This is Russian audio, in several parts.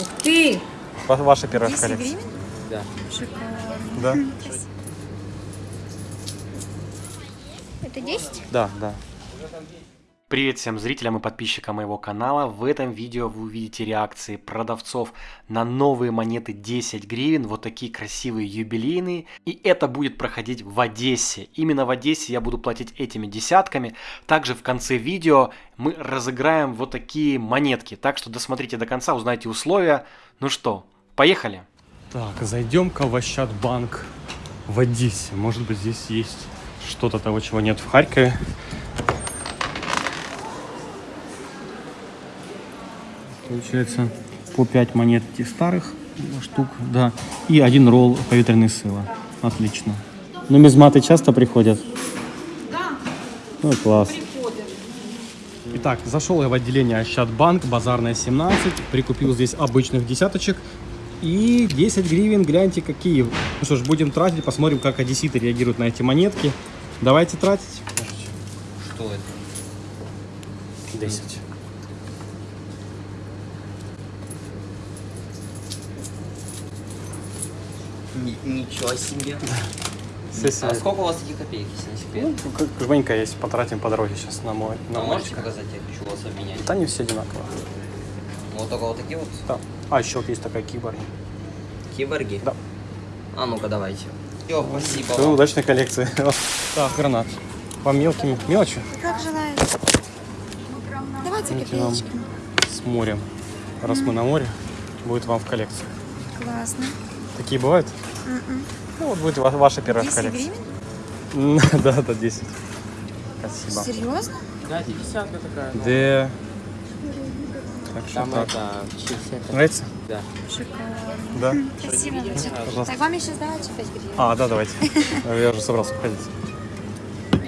Ух ты! Ва- Ваша первая 10 коллекция. гривен? Да. Шикарно. Да? Это 10? Да, да. Привет всем зрителям и подписчикам моего канала. В этом видео вы увидите реакции продавцов на новые монеты 10 гривен, вот такие красивые юбилейные. И это будет проходить в Одессе. Именно в Одессе я буду платить этими десятками. Также в конце видео мы разыграем вот такие монетки. Так что досмотрите до конца, узнайте условия. Ну что, поехали? Так, зайдем-ка в Ощадбанк в Одессе. Может быть здесь есть что-то того, чего нет в Харькове. Получается по 5 монет старых штук, да. И один ролл поветренной сыла. Отлично. Нумизматы часто приходят? Да, Ну, класс. приходят. Итак, зашел я в отделение Ощадбанк, базарная 17, прикупил здесь обычных десяточек и 10 гривен, гляньте какие. Ну что ж, будем тратить, посмотрим, как одесситы реагируют на эти монетки. Давайте тратить. Что это? 10. Ничего себе. А сколько у вас таких копеек, если не секрет? Ну, жменька есть, потратим по дороге сейчас на мой. На А можете показать, я хочу вас обменять? Да не все одинаково. Вот только вот такие вот Да. А еще вот есть такая киборг. киборги? Да. А ну-ка давайте. Все, спасибо Все, удачной коллекции. Так, гранат. По мелким мелочи Как желаете. Давайте копеечки. с морем. Раз мы на море, будет вам в коллекции. Классно. Такие бывают? М-м. Ну, вот будет ва- ваша первая 10 коллекция. гривен? Да, да, 10. Спасибо. Серьезно? Да, десятка такая. ну, Где? Так что Там так. это 60. Нравится? Да. Шикарно. Да. Спасибо. Пожалуйста. Так, вам еще сдавать 5 гривен? А, да, давайте. Я уже собрался уходить.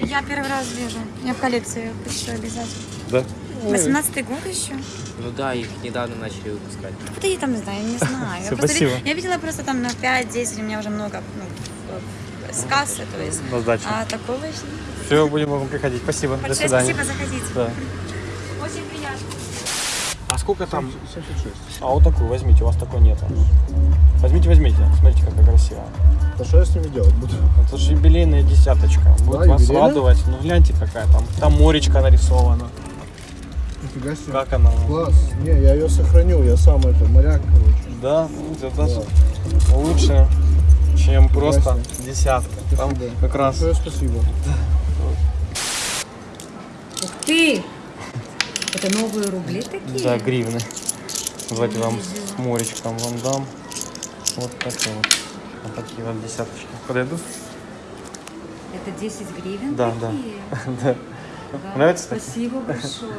Я первый раз вижу. Я в коллекции хочу обязательно. Да? 18 год еще? Ну да, их недавно начали выпускать. Да я там знаю, не знаю. Я, просто я видела просто там на 5-10, у меня уже много ну, в- с кассы, то есть. На сдачу. А такого еще Все, будем вам приходить. Спасибо. До Большое свидания. спасибо, заходите. Да. Очень приятно. А сколько там? 76. А вот такую возьмите, у вас такой нет. Возьмите, возьмите. Смотрите, какая красивая. А что я с ними делать буду? Это же юбилейная десяточка. Будет Да, вас радовать. Ну гляньте, какая там. Там моречка нарисована. Нифига себе. Как она? Класс. Не, я ее сохраню, я сам это, моряк, короче. Да, ну, это лучше, чем просто десятка. Там Спасибо. как раз Большое спасибо. Ух ты! Это новые рубли такие? да, гривны. Давайте вам с моречком вам дам. Вот такие вот. Вот такие вот десяточки. Подойдут? Это 10 гривен Да, такие? Да. Да. Нравится? Спасибо большое.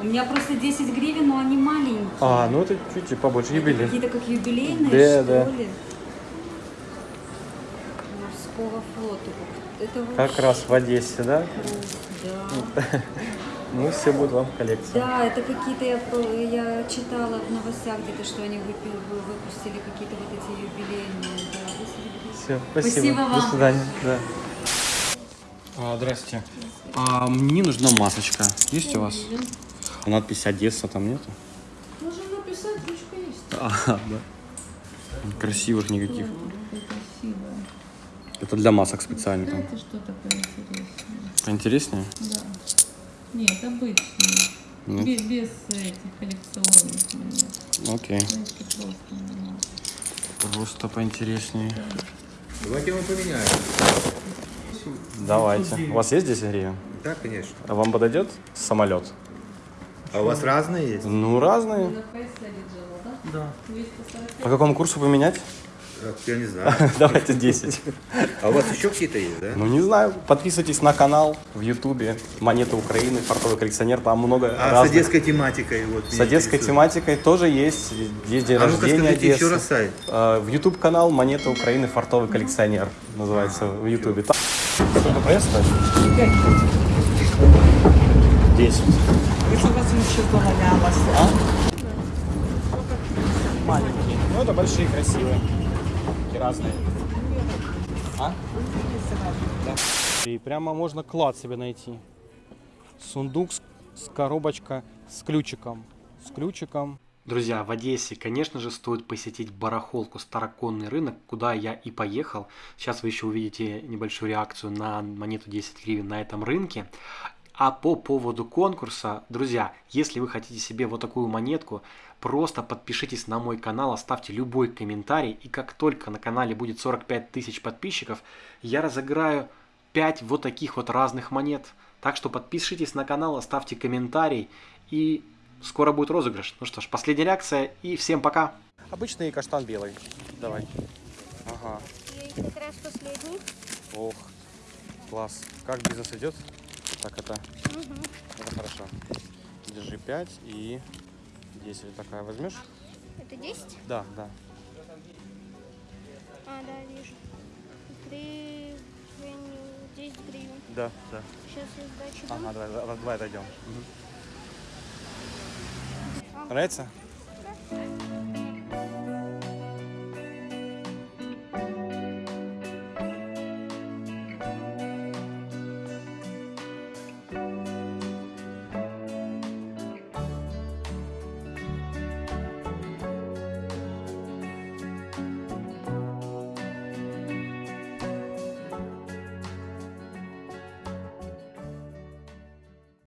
У меня просто 10 гривен, но они маленькие. А, ну это чуть-чуть побольше. Это Юбилей. Какие-то как юбилейные, Да, что да. ли? Морского флота. Это Как вообще раз в Одессе, да? Да. Ну, все будет вам в коллекции. Да, это какие-то, я, я читала в новостях где-то, что они выпустили какие-то вот эти юбилейные. Да, 10 гривен. Все, спасибо. Спасибо До вам. свидания. Да. А, здрасте. А, мне нужна масочка. Есть у вас? Надпись Одесса там нету? Можно написать, ручка есть. А, да. Красивых никаких. Это для масок специально там. Это что такое интересное? Поинтереснее? Да. Нет, обычные. Нет? Без, без этих коллекционных монет. Окей. Знаете, просто. Просто поинтереснее. Давайте мы поменяем. Давайте. У вас есть 10 гривен? Да, конечно. А вам подойдет самолет? А у вас разные есть? Ну, разные. Да? Да. 240. По какому курсу поменять? Э, Я не знаю. Давайте 10. А у вас еще какие-то есть, да? Ну, не знаю. Подписывайтесь на канал в Ютубе «Монеты Украины», «Фартовый коллекционер». Там много А с разных. одесской тематикой? Вот, С одесской тематикой тоже есть. Есть день А рождения Одессы. еще раз сайт. А, В YouTube канал «Монеты Украины. Фартовый коллекционер» называется в Ютубе. Там- Сколько проезд стоит? 10. А? Маленькие. Ну, это большие, красивые. Такие разные. А? Да. И прямо можно клад себе найти. Сундук с, с коробочка с ключиком. С ключиком. Друзья, в Одессе, конечно же, стоит посетить барахолку Староконный рынок, куда я и поехал. Сейчас вы еще увидите небольшую реакцию на монету 10 гривен на этом рынке. А по поводу конкурса, друзья, если вы хотите себе вот такую монетку, просто подпишитесь на мой канал, оставьте любой комментарий, и как только на канале будет 45 тысяч подписчиков, я разыграю 5 вот таких вот разных монет. Так что подпишитесь на канал, оставьте комментарий, и скоро будет розыгрыш. Ну что ж, последняя реакция, и всем пока! Обычный каштан белый. Давай. Ага. И как раз последний. Ох. Класс. Как бизнес идет? Так это. Это хорошо. Держи 5 и 10 такая возьмешь? Это 10? Да, да. А, да, вижу. Три, гривен, 10 гривен. Да, да. Сейчас я сдачу дам. Ага, давай, давай, давай отойдем. А, Нравится?